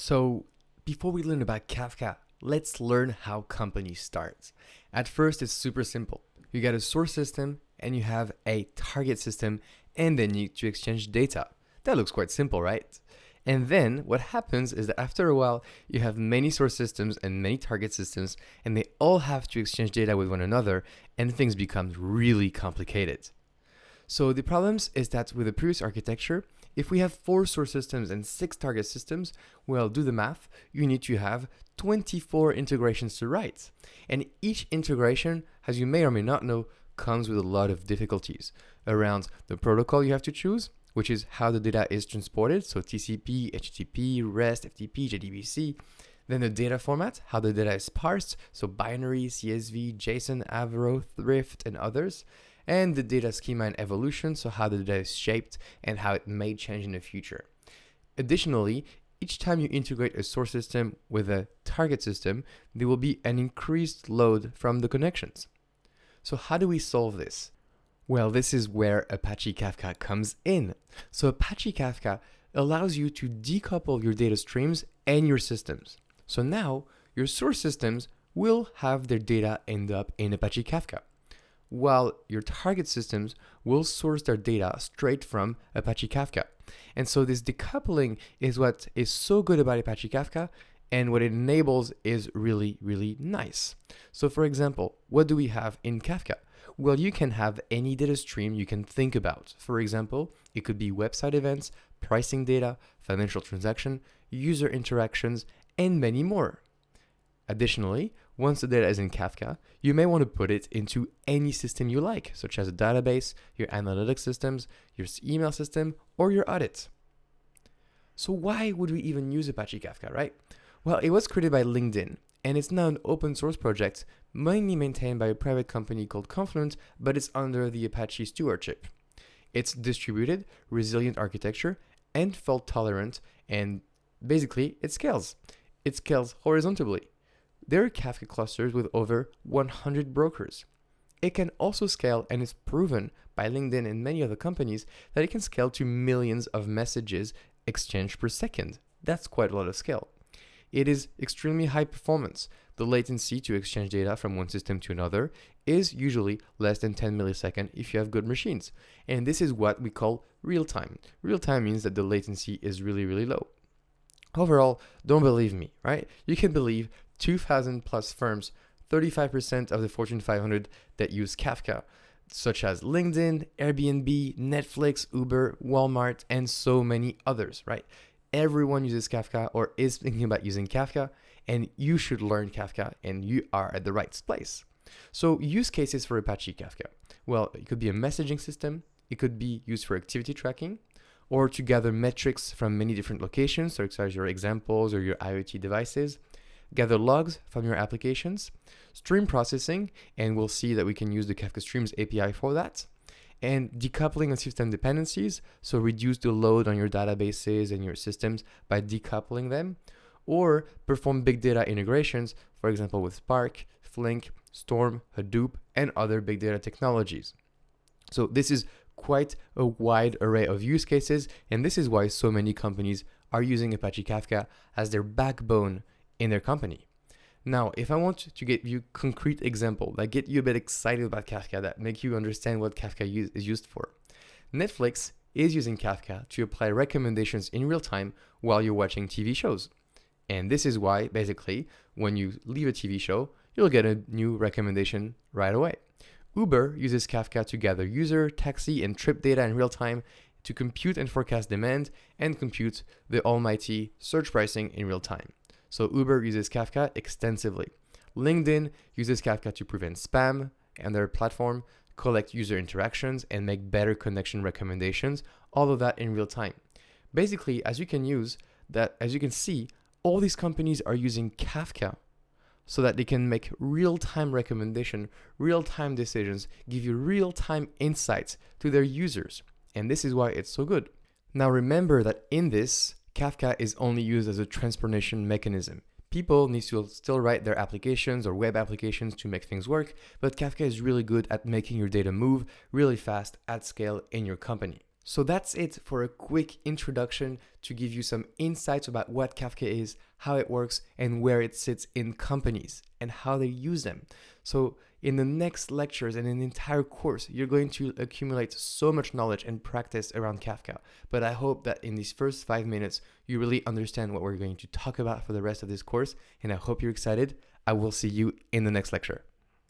So before we learn about Kafka, let's learn how companies start. At first, it's super simple. You got a source system and you have a target system and then you need to exchange data. That looks quite simple, right? And then what happens is that after a while, you have many source systems and many target systems, and they all have to exchange data with one another, and things become really complicated. So the problems is that with the previous architecture, if we have four source systems and six target systems, well, do the math, you need to have 24 integrations to write. And each integration, as you may or may not know, comes with a lot of difficulties around the protocol you have to choose, which is how the data is transported, so TCP, HTTP, REST, FTP, JDBC. Then the data format, how the data is parsed, so binary, CSV, JSON, Avro, Thrift, and others. And the data schema and evolution, so how the data is shaped and how it may change in the future. Additionally, each time you integrate a source system with a target system, there will be an increased load from the connections. So how do we solve this? Well, this is where Apache Kafka comes in. So Apache Kafka allows you to decouple your data streams and your systems. So now your source systems will have their data end up in Apache Kafka, while your target systems will source their data straight from Apache Kafka. And so this decoupling is what is so good about Apache Kafka and what it enables is really, really nice. So for example, what do we have in Kafka? Well, you can have any data stream you can think about. For example, it could be website events, pricing data, financial transaction, user interactions, and many more. Additionally, once the data is in Kafka, you may want to put it into any system you like, such as a database, your analytics systems, your email system, or your audit. So why would we even use Apache Kafka, right? Well, it was created by LinkedIn, and it's now an open source project mainly maintained by a private company called Confluent, but it's under the Apache stewardship. It's distributed, resilient architecture, and fault tolerant, and basically it scales. It scales horizontally. There are Kafka clusters with over 100 brokers. It can also scale and is proven by LinkedIn and many other companies that it can scale to millions of messages exchanged per second. That's quite a lot of scale. It is extremely high performance. The latency to exchange data from one system to another is usually less than 10 milliseconds if you have good machines. And this is what we call real time. Real time means that the latency is really, really low. Overall, don't believe me, right? You can believe 2,000 plus firms, 35% of the Fortune 500 that use Kafka, such as LinkedIn, Airbnb, Netflix, Uber, Walmart, and so many others, right? everyone uses Kafka or is thinking about using Kafka, and you should learn Kafka and you are at the right place. So use cases for Apache Kafka. Well, it could be a messaging system, it could be used for activity tracking, or to gather metrics from many different locations, such as your examples or your IoT devices, gather logs from your applications, stream processing, and we'll see that we can use the Kafka Streams API for that, and decoupling of system dependencies, so reduce the load on your databases and your systems by decoupling them, or perform big data integrations, for example with Spark, Flink, Storm, Hadoop, and other big data technologies. So this is quite a wide array of use cases, and this is why so many companies are using Apache Kafka as their backbone in their company. Now, if I want to give you concrete example that get you a bit excited about Kafka, that make you understand what Kafka use, is used for. Netflix is using Kafka to apply recommendations in real time while you're watching TV shows. And this is why, basically, when you leave a TV show, you'll get a new recommendation right away. Uber uses Kafka to gather user, taxi, and trip data in real time to compute and forecast demand and compute the almighty surge pricing in real time. So Uber uses Kafka extensively. LinkedIn uses Kafka to prevent spam and their platform, collect user interactions, and make better connection recommendations, all of that in real time. Basically, as you can use that, as you can see, all these companies are using Kafka so that they can make real-time recommendation, real-time decisions, give you real-time insights to their users. And this is why it's so good. Now remember that in this, Kafka is only used as a transportation mechanism. People need to still write their applications or web applications to make things work, but Kafka is really good at making your data move really fast at scale in your company. So that's it for a quick introduction to give you some insights about what Kafka is, how it works, and where it sits in companies and how they use them. So in the next lectures and in the entire course, you're going to accumulate so much knowledge and practice around Kafka. But I hope that in these first five minutes, you really understand what we're going to talk about for the rest of this course. And I hope you're excited. I will see you in the next lecture.